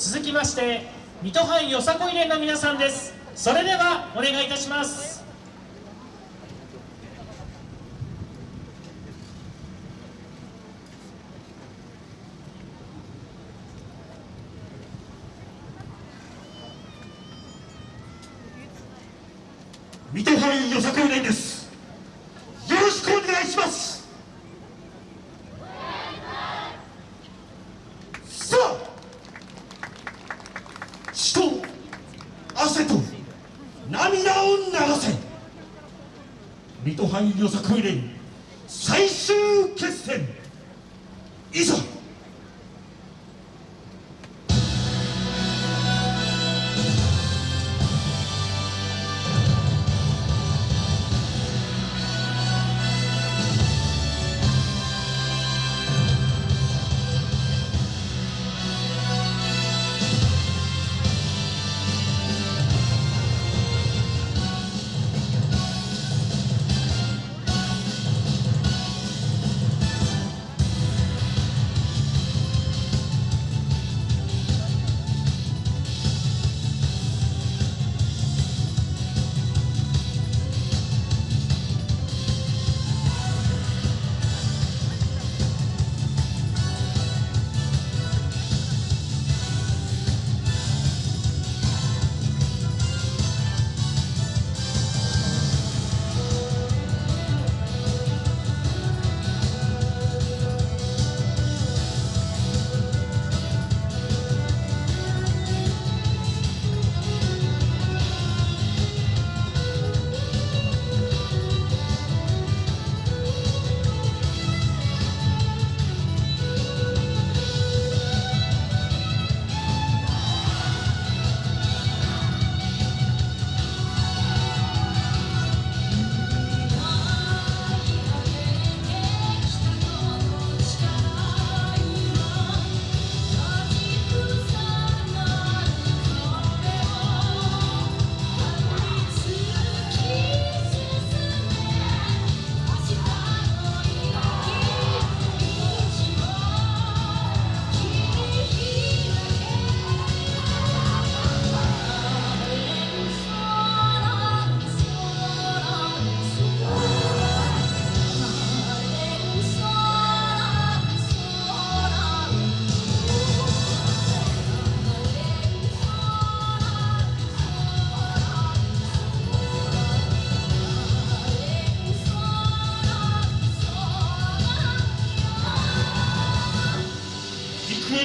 続きまして水戸藩よさこい連の皆さんです。それではお願いいたします。水戸藩よさこい連ですよろしくお願いしますさあ血と汗と涙を流せ。水戸藩よさこい連最終決戦。いざ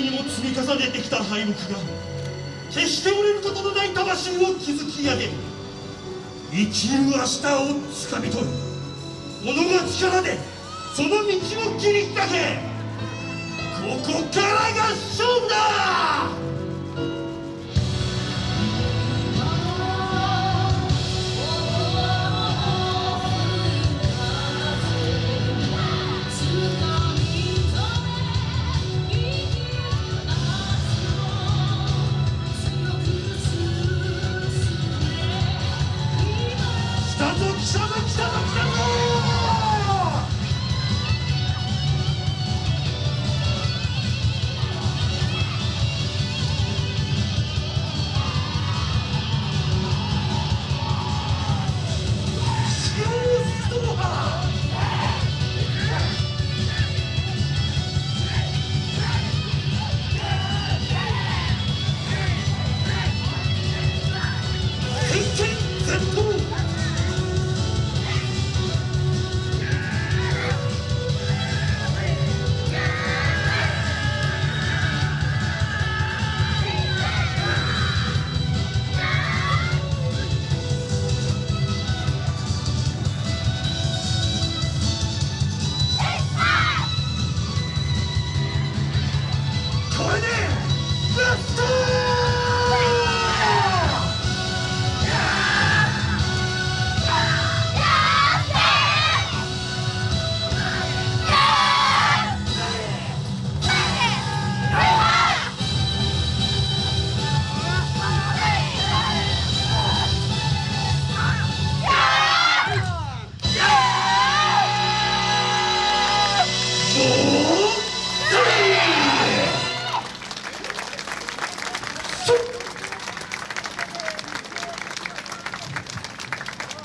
にも積み重ねてきた敗北が決して折れることのない魂を築き上げる。生きる明日をつかみ取る。己の力でその道を切り開け。ここからが Somebody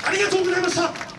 ありがとうございました。